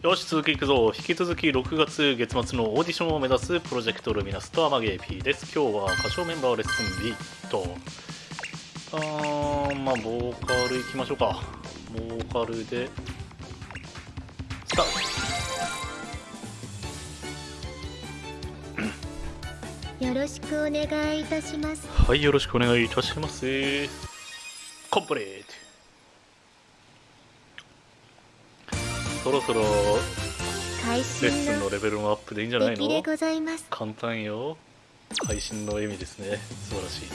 よし続きいくぞ。引き続き6月月末のオーディションを目指すプロジェクトルミナスとアマゲー P です。今日は歌唱メンバーレッスン B と。あーまあボーカルいきましょうか。ボーカルでスタート。よろしくお願いいたします。はいよろしくお願いいたします。コンプリートそろそろ会レッ心スンののレベルのアップでいいんじゃないの？簡単よ。会心の笑みですね。素晴らしい。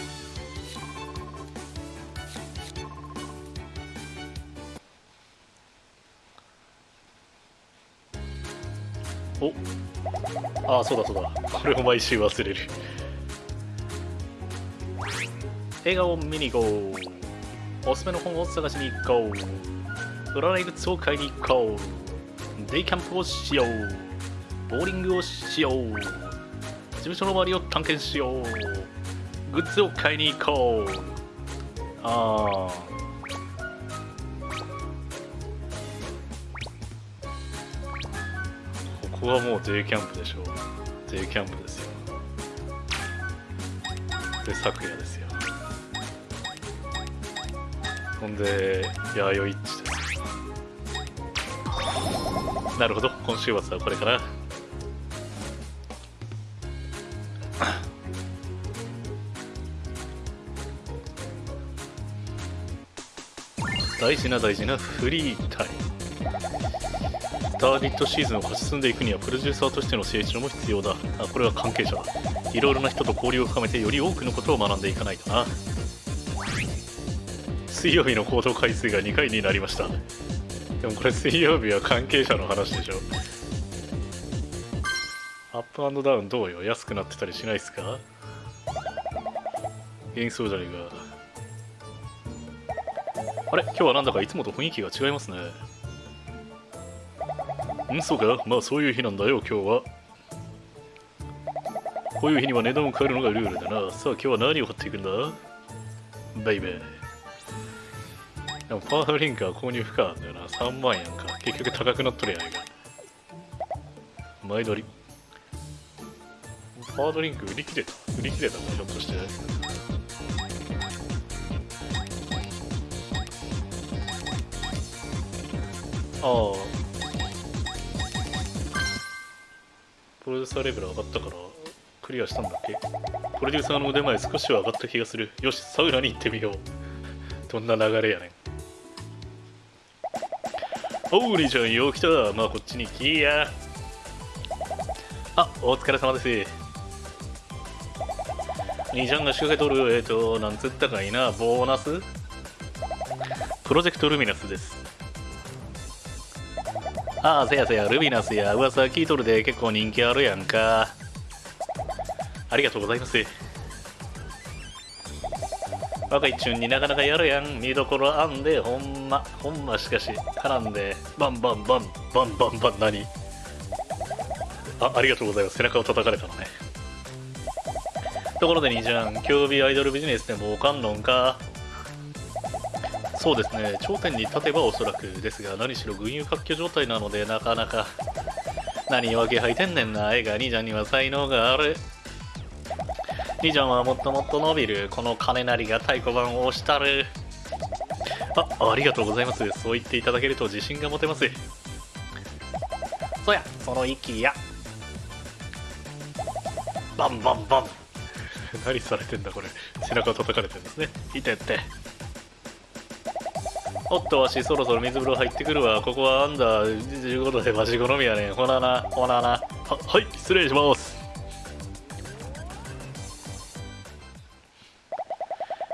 お。ああそうだそうだ。これを毎週忘れる。映画を見に行こう。おすすめの本を探しに行こう。占いグッズを買いに行こうデイキャンプをしよう。ボーリングをしよう。事務所の周りを探検しよう。グッズを買いに行こう。ああここはもうデイキャンプでしょう。デイキャンプですよ。で昨夜ですよ。ほんで弥生なるほど。今週末はこれから大事な大事なフリータイム。スタービットシーズンを勝ち進んでいくにはプロデューサーとしての成長も必要だ。あこれは関係者だいろいろな人と交流を深めてより多くのことを学んでいかないとな。水曜日の行動回数が2回になりました。でもこれ水曜日は関係者の話でしょ。アップダウンどうよ？安くなってたりしないっすか？元気そうじゃねえか。あれ？今日はなんだかいつもと雰囲気が違いますね。うん？そうか？まあそういう日なんだよ今日は。こういう日には値段を変えるのがルールだな。さあ今日は何を買っていくんだ？ベイベーでもパワードリンクは購入不可なんだよな。3万円か。結局高くなっとるやないか。前撮り。パワードリンク売り切れた。売り切れたもんひょっとして。ああ。プロデューサーレベル上がったからクリアしたんだっけ？プロデューサーの腕前少しは上がった気がする。よしサウナに行ってみよう。どんな流れやねん。おう兄ちゃんよう来たまあこっちに来や。あお疲れ様です。兄ちゃんが仕掛けとる。えっ、となんつったかいな。ボーナス？プロジェクトルミナスです。ああせやせやルミナスや。噂聞いとるで。結構人気あるやんか。ありがとうございます。若いチュンになかなかやるやん。見どころあんでほんまほんましかし絡んでバンバンバンバンバンバン何？あありがとうございます。背中を叩かれたのね。ところで兄ちゃん競技アイドルビジネスでもおかんのんか？そうですね。頂点に立てばおそらくですが何しろ群雄割拠状態なのでなかなか何わけ吐いてんねんな。絵が兄ちゃんには才能がある。兄ちゃんはもっともっと伸びるこの金なりが太鼓判を押したる。あありがとうございます。そう言っていただけると自信が持てます。そやその息や。バンバンバン。何されてんだこれ。背中叩かれてるんですね。いてって。おっとわしそろそろ水風呂入ってくるわ。ここはアンダー15度でわし好みやねん。ほななほなな。ははい失礼します。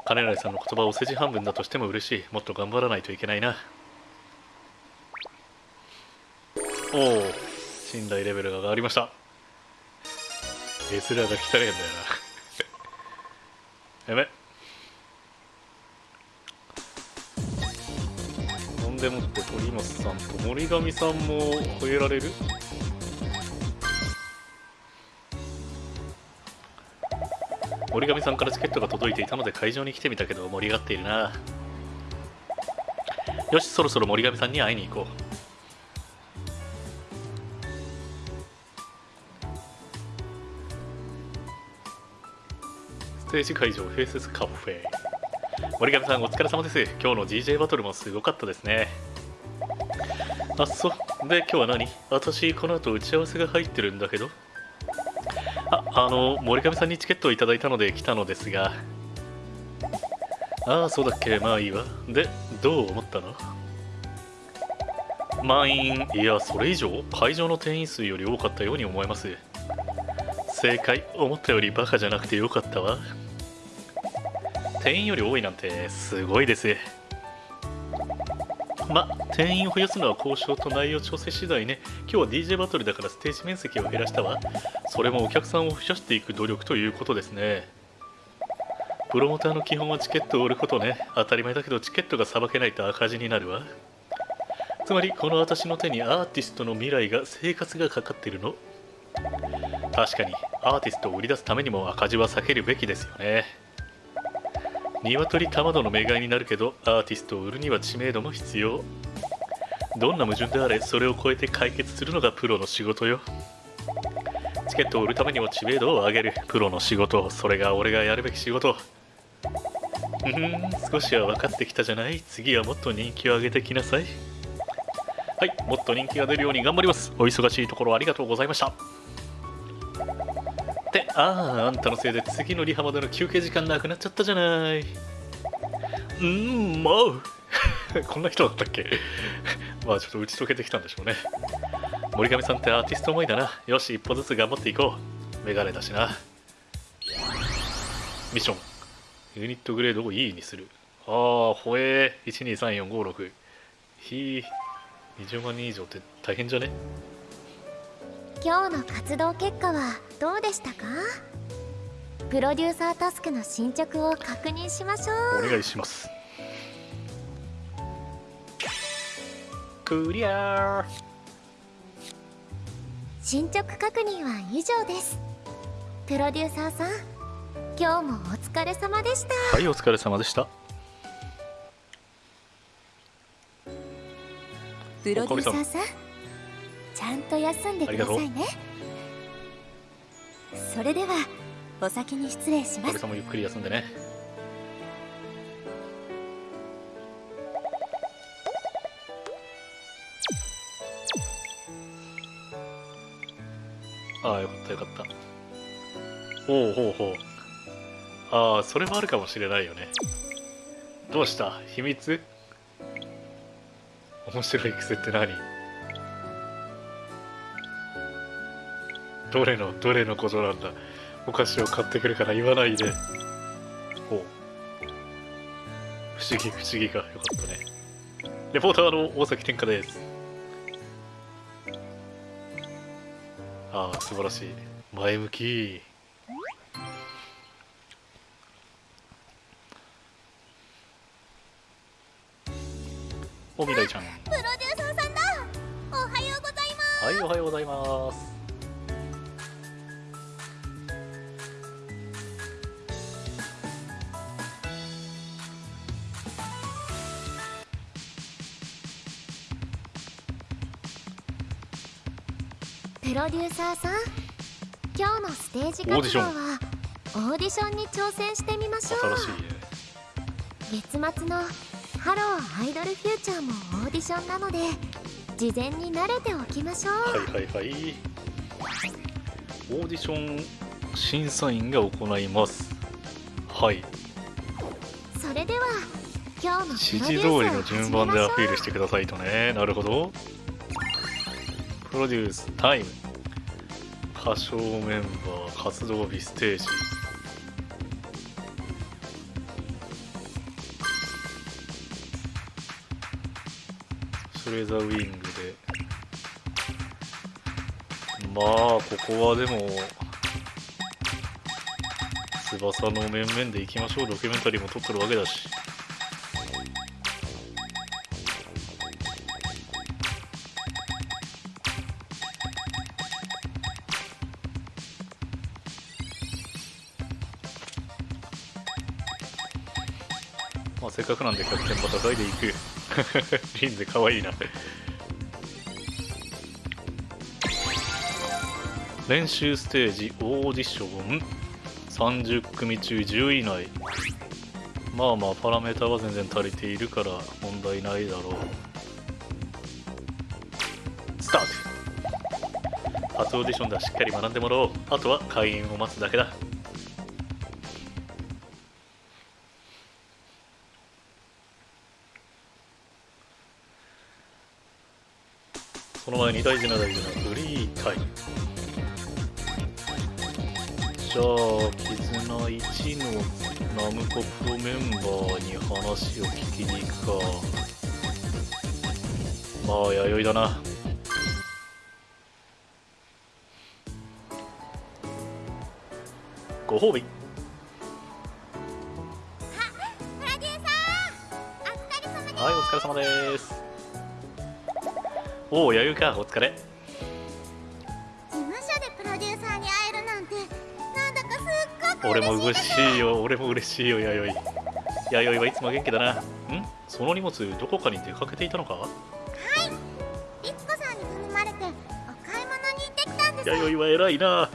金成さんの言葉を世辞半分だとしても嬉しい。もっと頑張らないといけないな。おお信頼レベルが上がりました。エスラが来たねえんだよな。やべほんでもって鳥松さんと森上さんも吠えられる？森上さんからチケットが届いていたので会場に来てみたけど盛り上がっているな。よしそろそろ森上さんに会いに行こう。ステージ会場併設カフェ。森上さんお疲れ様です。今日の DJ バトルもすごかったですね。あっそで今日は何？私この後打ち合わせが入ってるんだけど。あの森上さんにチケットをいただいたので来たのですが。ああそうだっけ。まあいいわ。でどう思ったの？満員。いやそれ以上？会場の定員数より多かったように思えます。正解。思ったよりバカじゃなくてよかったわ。定員より多いなんてすごいです。ま定員を増やすのは交渉と内容調整次第ね。今日は DJ バトルだからステージ面積を減らしたわ。それもお客さんを増やしていく努力ということですね。プロモーターの基本はチケットを売ることね。当たり前だけどチケットがさばけないと赤字になるわ。つまりこの私の手にアーティストの未来が生活がかかってるの。確かにアーティストを売り出すためにも赤字は避けるべきですよね。鶏卵の目買いになるけどアーティストを売るには知名度も必要。どんな矛盾であれそれを超えて解決するのがプロの仕事よ。チケットを売るためにも知名度を上げる。プロの仕事それが俺がやるべき仕事。うん。少しは分かってきたじゃない？次はもっと人気を上げてきなさい。はい。もっと人気が出るように頑張ります。お忙しいところありがとうございました。って。あああんたのせいで次のリハまでの休憩時間なくなっちゃったじゃない。うんもう。こんな人だったっけ？まあちょっと打ち解けてきたんでしょうね。森上さんってアーティスト思いだな。よし一歩ずつ頑張っていこう。メガネだしな。ミッション。ユニットグレードを E にする。ああほえー。123456ひ20万人以上って大変じゃね？今日の活動結果はどうでしたか？プロデューサータスクの進捗を確認しましょう。お願いします。クリアー。進捗確認は以上です。プロデューサーさん今日もお疲れ様でした。はいお疲れ様でした。プロデューサーさんちゃんと休んでくださいね。それではお先に失礼します。もゆっくり休んでね。ああよかったよかった。おおほうほう。ああそれもあるかもしれないよね。どうした？秘密？面白い癖って何？どれのどれのことなんだ。お菓子を買ってくるから言わないで。ほう不思議不思議か。よかったね。レポーターの大崎天下で。すああ素晴らしい。前向き。おみらいちゃん。プロデューサーさんだ。おはようございます。はいおはようございますプロデューサーさん今日のステージ活動はオーディション。に挑戦してみましょう。月末のハローアイドルフューチャーもオーディションなので事前に慣れておきましょう、はいはいはい。オーディション審査員が行います。はい。それでは今日の指示通りの順番でアピールしてくださいとねなるほどプロデュースタイム歌唱メンバー活動日ステージ。それザウィングで。まあここはでも翼の面々でいきましょう。ドキュメンタリーも撮ってるわけだし。かくなんで100点また台でいく。リンゼかわいいな。練習ステージオーディション。30組中10位以内。まあまあパラメータは全然足りているから問題ないだろう。スタート。初オーディションだしっかり学んでもらおう。あとは会員を待つだけだ。その前に大事な大事なフリータイムじゃあ絆1のナムコプロメンバーに話を聞きに行くか。まあ弥生だな。ご褒美。プロデューサーお疲れ様です。はいお疲れ様ですおお弥生かお疲れ。事務所でプロデューサーに会えるなんてなんだかすっごく俺も嬉しいよ俺も嬉しいよ弥生。弥生はいつも元気だな。ん？その荷物どこかに出かけていたのか？律子さんに頼まれてお買い物に行ってきたんです。弥生は偉いな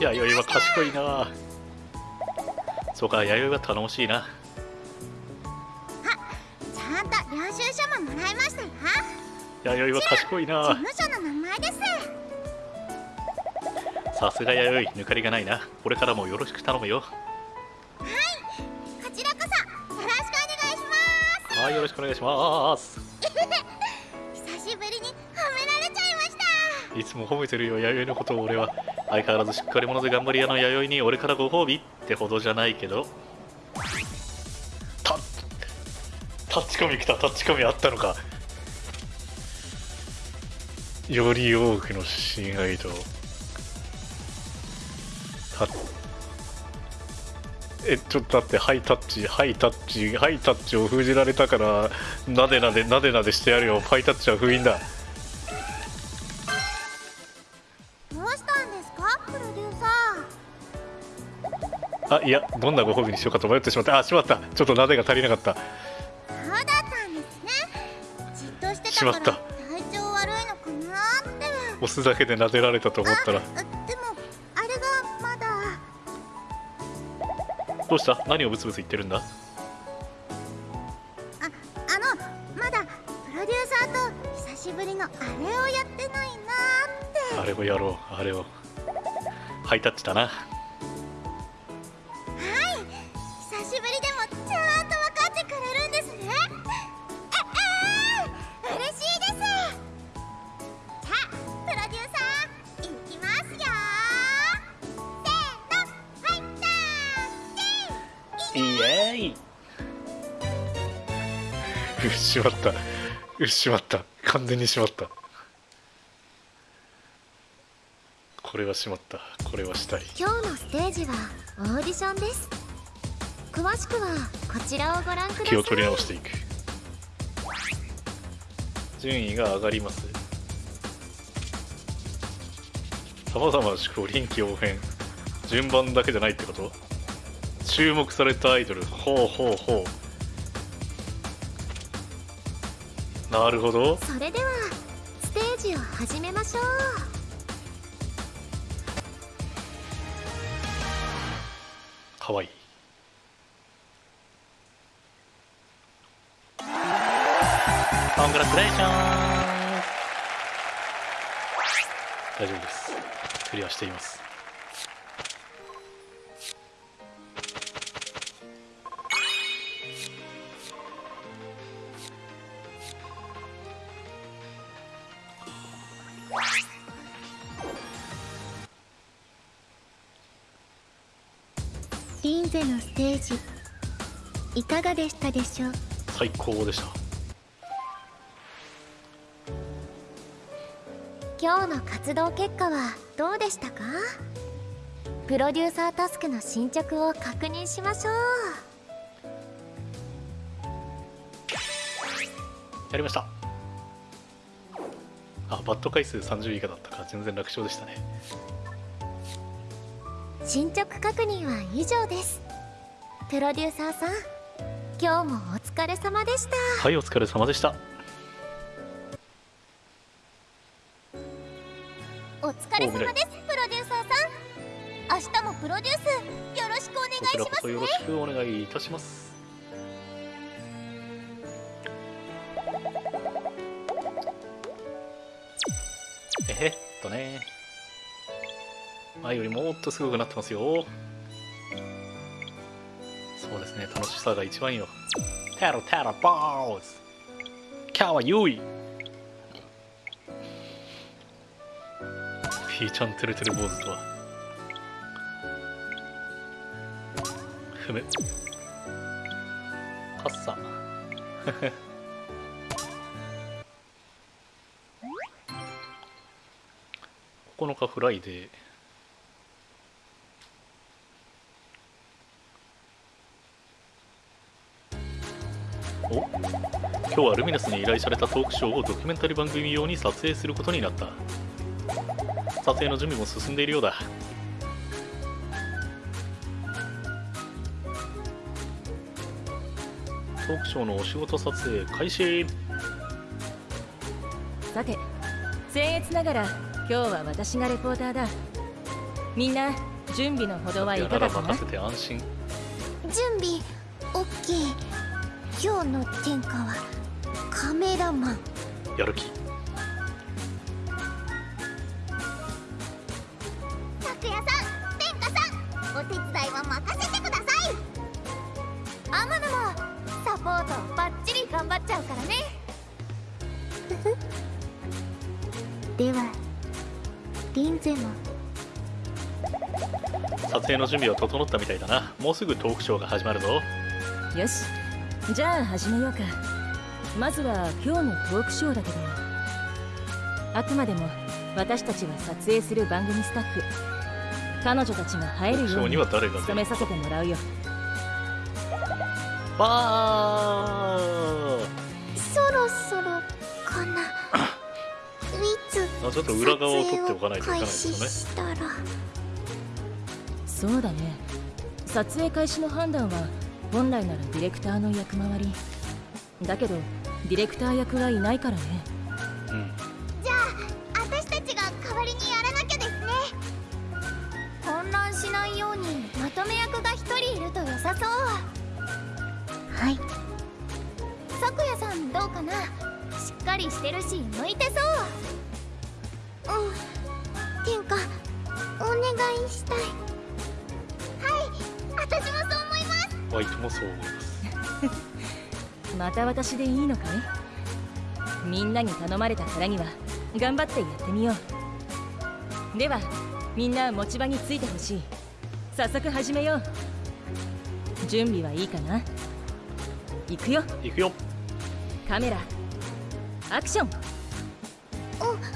弥生は賢いな。そうか弥生は頼もしいな。ちゃんと領収書ももらいましたよ。弥生は賢い事な務所の名前です。さすが弥生抜かりがないな。これからもよろしく頼むよ。こちらこそよろしくお願いします。はいよろしくお願いします。久しぶりに褒められちゃいました。いつも褒めてるよ弥生のことを俺は相変わらずしっかり者で頑張り屋の弥生に俺からご褒美ってほどじゃないけど。タッタッチコミ来たタッチコミあったのか。より多くの親愛とタッえちょっと待ってハイタッチハイタッチハイタッチを封じられたからなでなでなでなでしてやるよ。ハイタッチは封印だ。あいやどんなご褒美にしようかと迷ってしまったあしまった。ちょっとなでが足りなかった。そうだったんですね。じっとしてしたまった。から体調悪いのかなって。押すだけで撫でられたと思ったら。あでもあれがまだ。どうした？何をブツブツ言ってるんだ？ああのまだプロデューサーと久しぶりのあれをやってないなって。あれをやろうあれを。ハイタッチだなーイエーイうっしまった。うっしまった。完全にしまった。これはしまった。これはしたい。今日のステージはオーディションです。詳しくはこちらをご覧ください。気を取り直していく。順位が上がります。さまざまな趣向臨機応変順番だけじゃないってこと？注目されたアイドル。ほうほうほう。なるほど。それではステージを始めましょう。かわいい。コングラチュレーション。大丈夫です。クリアしていますゼのステージ。いかがでしたでしょう？最高でした。今日の活動結果はどうでしたか？プロデューサータスクの進捗を確認しましょう。やりました。あバット回数30以下だったか全然楽勝でしたね進捗確認は以上です。プロデューサーさん今日もお疲れ様でした。はいお疲れ様でした。お疲れ様ですプロデューサーさん。明日もプロデュースよろしくお願いします、ね、よろしくお願いいたします。えっとね。前よりもっとすごくなってますよ。そうですね。楽しさが一番いいよテロテロボーズ今日は優位ピーちゃんてるてる坊主とは。ふむカッサ。9日フライデー。今日はルミナスに依頼されたトークショーをドキュメンタリー番組用に撮影することになった。撮影の準備も進んでいるようだ。トークショーのお仕事撮影開始。さて僭越ながら今日は私がレポーターだ。みんな準備のほどはいかがかな？任せて安心。準備 OK 今日の天下はカメラマン。やる気。拓也さん天下さんお手伝いは任せてください。天野もサポートバッチリ頑張っちゃうからね。ではリンゼも。撮影の準備は整ったみたいだな。もうすぐトークショーが始まるぞ。よしじゃあ始めようかまずは今日のトークショーだけどあくまでも私たちは撮影する番組スタッフ。彼女たちが入るようには誰が出る？務めさせてもらうよ。わーそろそろかな。いつあちょっと裏側を撮っておかないといけない開ですよね。そうだね。撮影開始の判断は本来ならディレクターの役回り。だけどディレクター役はいないからね。うん。じゃあ私たちが代わりにやらなきゃですね。混乱しないようにまとめ役が一人いると良さそう。はい。咲夜さんどうかな？しっかりしてるし向いてそう。うん。天下お願いしたい。はい私もそう思います。ワイトもそう思います また私でいいのかいみんなに頼まれたからには頑張ってやってみよう。ではみんな持ち場についてほしい。早速始めよう。準備はいいかな？行くよ。いくよ。カメラアクション。おオッケ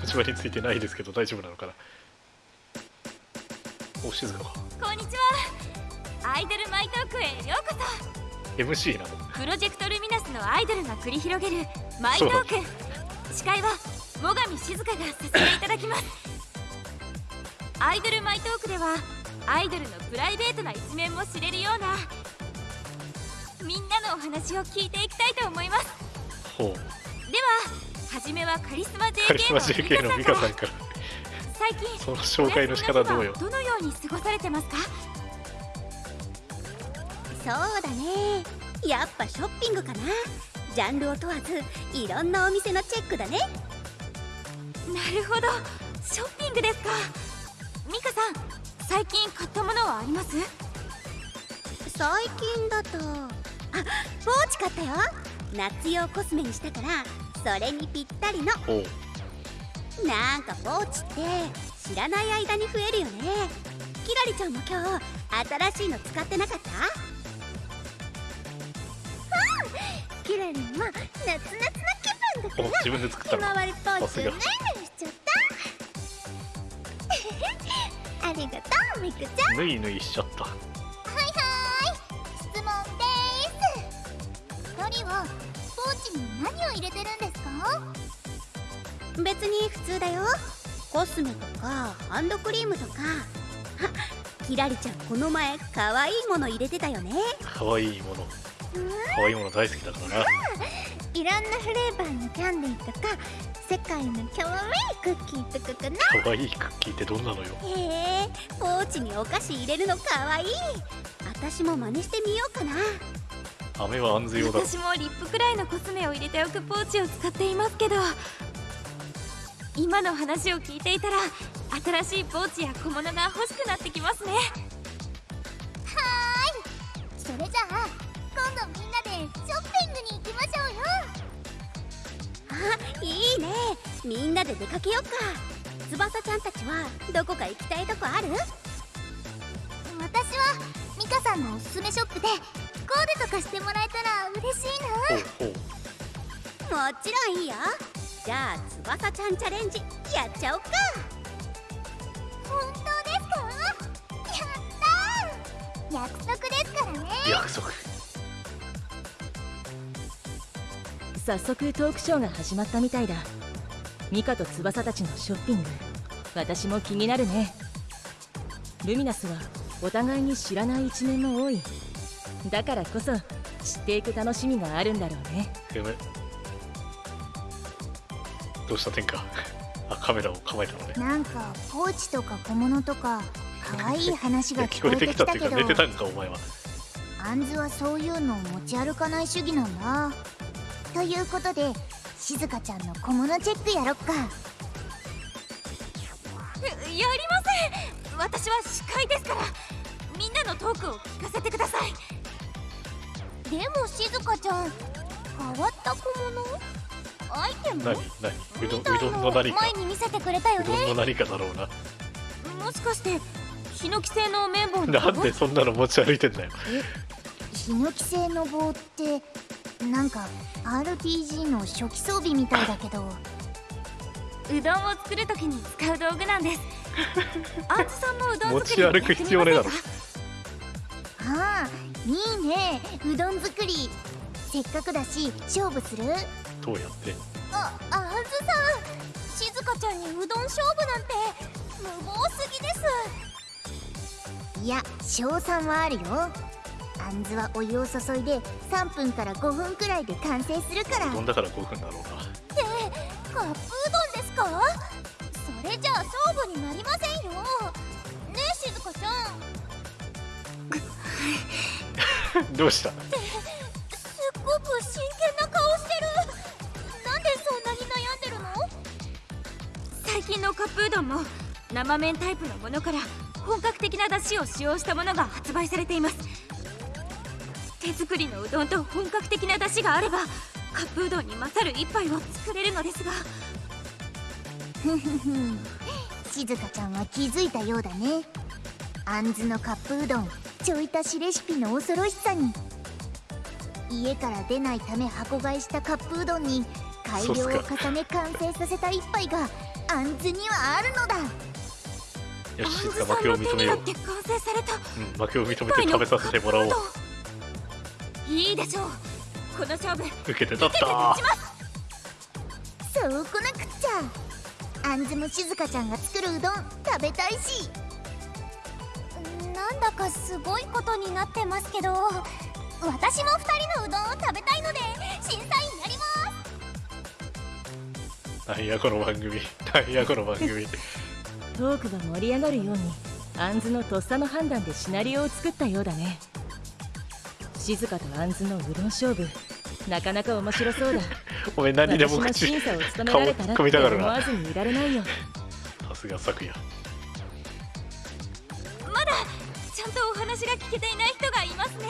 持ち場についてないですけど大丈夫なのかな？お静かか。こんにちはアイドルマイトークへようこ MC なの？そプロジェクトルミナスのアイドルが繰り広げるマイトーク。司会は最上静香がさせていただきます。アイドルマイトークではアイドルのプライベートな一面も知れるようなみんなのお話を聞いていきたいと思います。ほう。では初めはカリスマ JK ののミカさんから。ミカさんから。最近その紹介の仕方どうよ？どのように過ごされてますか？そうだね。やっぱショッピングかな。ジャンルを問わずいろんなお店のチェックだね。なるほど。ショッピングですか。ミカさん最近買ったものはあります？最近だとあポーチ買ったよ。夏用コスメにしたからそれにぴったりの。なんかポーチって知らない間に増えるよね。キラリちゃんも今日新しいの使ってなかった？キラリンも夏夏な気分だお自分で作ったの。ひまわりポーチさすがぬいぬいしちゃったありがとうミクちゃん。ぬいぬいしちゃったはいはい質問です。二人はポーチに何を入れてるんですか？別に普通だよ。コスメとかハンドクリームとか。あキラリちゃんこの前可愛いもの入れてたよね。可愛いもの可愛いもの大好きだからないろん。なフレーバーのキャンディーとか世界のキャワイイクッキーとかかな可愛いクッキーってどん。なのよへえポーチにお菓子入れるのかわい私も真似してみようかな飴は安全用だ私もリップくらいのコスメを入れておくポーチを使っていますけど今の話を聞いていたら新しいポーチや小物が欲しくなってきますねはーいそれじゃあ今度みんなでショッピングに行きましょうよ。あいいね。みんなで出かけようか。翼ちゃんたちはどこか行きたいとこある？私はミカさんのおすすめショップでコーデとかしてもらえたら嬉しいほうほう。もちろんいいよ。じゃあ翼ちゃんチャレンジやっちゃおっか。な本当ですか？やったー。約束ですからね。約束早速トークショーが始まったみたいだ。ミカと翼たちのショッピング。私も気になるね。ルミナスはお互いに知らない一面も多い。だからこそ知っていく楽しみがあるんだろうね。やめどうした天下？あカメラを構えたのね。なんかポーチとか小物とか可愛い話が聞こえてきたけど。っていうか寝てたんかお前は。アンズはそういうのを持ち歩かない主義なんだということで静香ちゃんの小物チェックやろっか。やりません。私は司会ですからみんなのトークを聞かせてください。でも静香ちゃん変わった小物？アイテム？何何うどんうどんのの何か。前に見せてくれたようどんねの何かだろうな。もしかしてヒノキ製の綿棒のなんでそんなの持ち歩いてんだよ。ヒノキ製の棒ってなんか RPG の初期装備みたいだけど。うどんを作るときに使う道具なんです。アンズさんもうどん作り持ち歩く必要ねえだろああいいね。うどん作り。せっかくだし勝負する？どうやってあアンズさん静香ちゃんにうどん勝負なんて無謀すぎです。いや賞賛はあるよあんずはお湯を注いで3分から5分くらいで完成するから。うどんだから5分だろうな。カップうどんですか？それじゃあ勝負になりませんよ。ねえ静香ちゃん。どうした？すっごく真剣な顔してる。なんでそんなに悩んでるの？最近のカップうどんも生麺タイプのものから本格的な出汁を使用したものが発売されています手作りのうどんと本格的な出汁があればカップうどんに勝る一杯を作れるのですが。ふふふん静香ちゃんは気づいたようだね。あんずのカップうどんちょい足しレシピの恐ろしさに。家から出ないため箱買いしたカップうどんに改良を重ね完成させた一杯があんずにはあるのだ。よアンし静か負けズさんのを認めよう。手によって完成されたうん負けを認めて食べさせてもらおういいでしょう。この勝負。受けて立った。そうこなくっちゃ。あんずも静香ちゃんが作るうどん食べたいし。なんだかすごいことになってますけど私も2人のうどんを食べたいので審査員やります。なんやこの番組なんやこの番組。トークが盛り上がるようにアンズのとっさの判断でシナリオを作ったようだね静香とアンズのうどん勝負。なかなか面白そうだ。お前何でも私口の審査を務められたらって思わずにいられないよ。さすが昨夜。まだちゃんとお話が聞けていない人がいますね。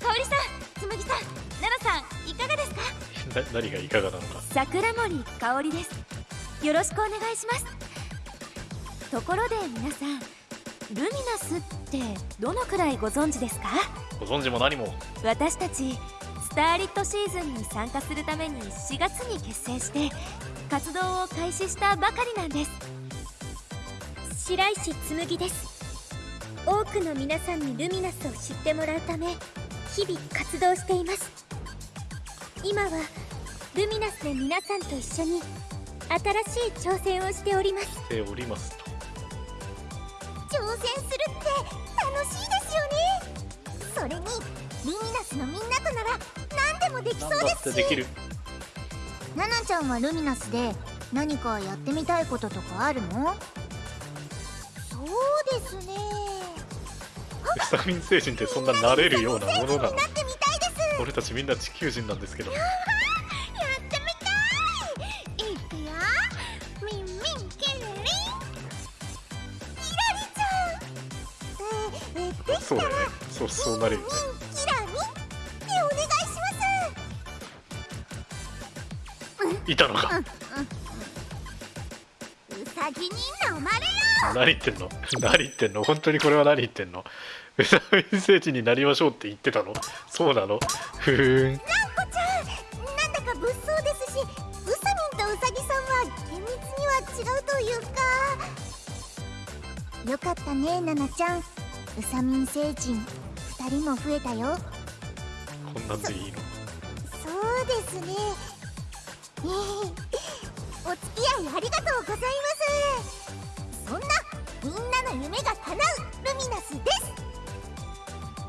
香織さん紬さん奈々さんいかがですか？な何がいかがなのか。桜森香織です。よろしくお願いします。ところで皆さんルミナスってどのくらいご存知ですか？ご存知も何も。私たちスターリットシーズンに参加するために4月に結成して活動を開始したばかりなんです。白石紬です。多くの皆さんにルミナスを知ってもらうため日々活動しています。今はルミナスで皆さんと一緒に新しい挑戦をしております。しておりますと挑戦するって楽しいですよね。それにルミナスのみんなとなら何でもできそうです。してできるナナちゃんはルミナスで何かやってみたいこととかあるの？そうですね。ウサミン星人ってそんな慣れるようなものなのなってみたいです俺たちみんな地球人なんですけどそうそうなる。よねキラミンでお願いしいたのかますうさぎに飲まれよ何言ってんの？何言ってんの？本当にこれは何言ってんの？ウサミン星人になりましょうって言ってたの？そうなの？ふーん。こちゃんなんだか物騒ですしウサミンとウサギさんは厳密には違うというか。よかったねナナちゃん。ウサミン星人2人も増えたよ。こんなんでいいの？そうですね。ええお付き合いありがとうございます。そんなみんなの夢が叶うルミナスです。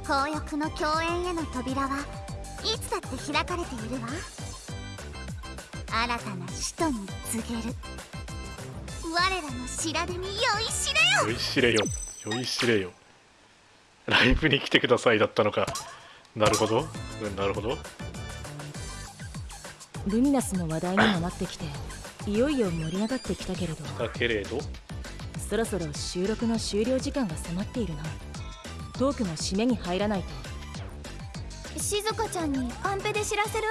紅翼の共演への扉はいつだって開かれているわ。新たな使徒に告げる。我らの白手に酔いしれよ。酔いしれよ。酔いしれよライブに来てくださいだったのか。なるほど。うんなるほど。ルミナスの話題にもなってきていよいよ盛り上がってきたけれど。だけれど？そろそろ収録の終了時間が迫っているな。トークも締めに入らないと。静香ちゃんにカンペで知らせる？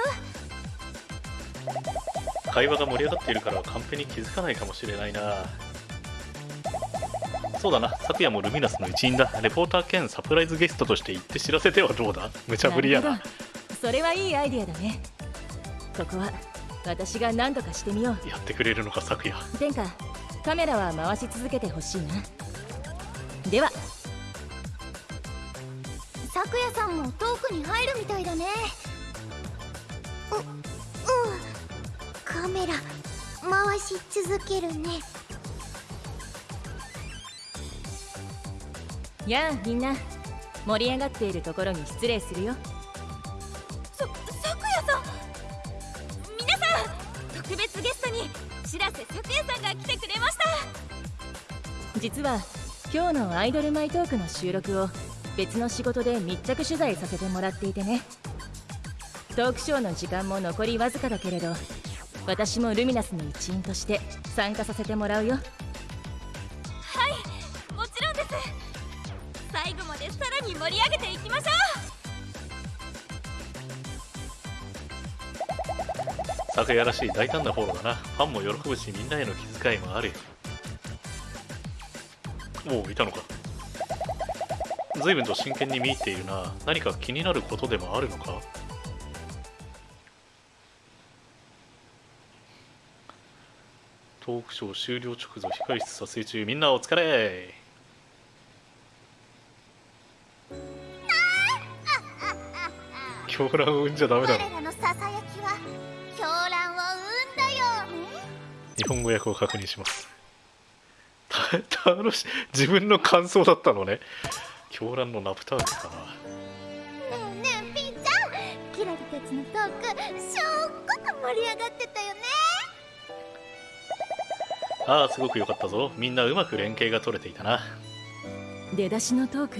会話が盛り上がっているからカンペに気づかないかもしれないなそうだな。昨夜もルミナスの一員だ。レポーター兼サプライズゲストとして行って知らせてはどうだ？無茶ぶりやな。それはいいアイディアだね。ここは私が何とかしてみよう。やってくれるのか昨夜天下カメラは回し続けてほしいな。では。咲夜さんもトークに入るみたいだね。ううん。カメラ回し続けるねやあみんな。盛り上がっているところに失礼するよ。そ咲夜さん。皆さん特別ゲストに白瀬咲夜さんが来てくれました。実は今日のアイドルマイトークの収録を別の仕事で密着取材させてもらっていてね。トークショーの時間も残りわずかだけれど私もルミナスの一員として参加させてもらうよ昨夜らしい大胆なフォローだな。ファンも喜ぶしみんなへの気遣いもあるよ。おおいたのか。随分と真剣に見入っているな。何か気になることでもあるのか。トークショー終了直後控室撮影中。みんなお疲れ。狂乱を生んじゃダメだろ。我らのささやきは狂乱を生んだよ。ね日本語訳を確認します。た楽しい。自分の感想だったのね。狂乱のナプタールかな。ねえねえピーちゃん。キラリたちのトークすっごく盛り上がってたよね。ああすごく良かったぞ。みんなうまく連携が取れていたな。出だしのトーク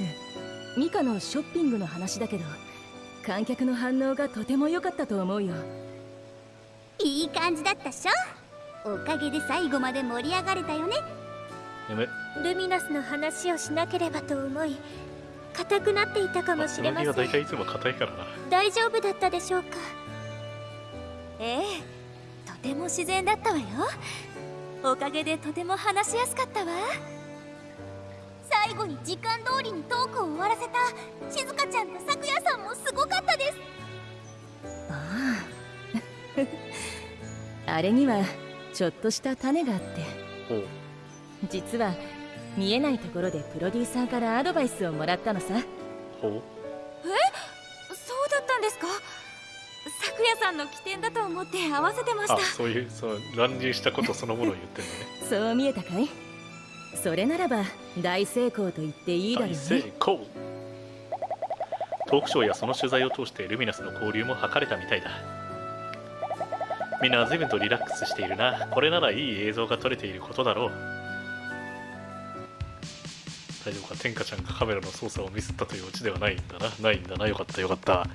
ミカのショッピングの話だけど観客の反応がとても良かったと思うよいい感じだったっしょ？おかげで最後まで盛り上がれたよね。やめルミナスの話をしなければと思い硬くなっていたかもしれません。大体いつも硬いからな。大丈夫だったでしょうか？うええとても自然だったわよ。おかげでとても話しやすかったわ。最後に時間通りにトークを終わらせた静香ちゃんと咲夜さんもすごかったですああれにはちょっとした種があって。実は見えないところでプロデューサーからアドバイスをもらったのさ。ほう。そうだったんですか？咲夜さんの起点だと思って合わせてました。あそういうそう乱入したことそのものを言ってるのね。そう見えたかい？それならば大成功と言っていいだろう大成ね功。トークショーやその取材を通してルミナスの交流も図れたみたいだみんな随分とリラックスしているな。これならいい映像が撮れていることだろう。大丈夫か？天下ちゃんがカメラの操作をミスったというオチではないんだな。ないんだな。よかったよかった。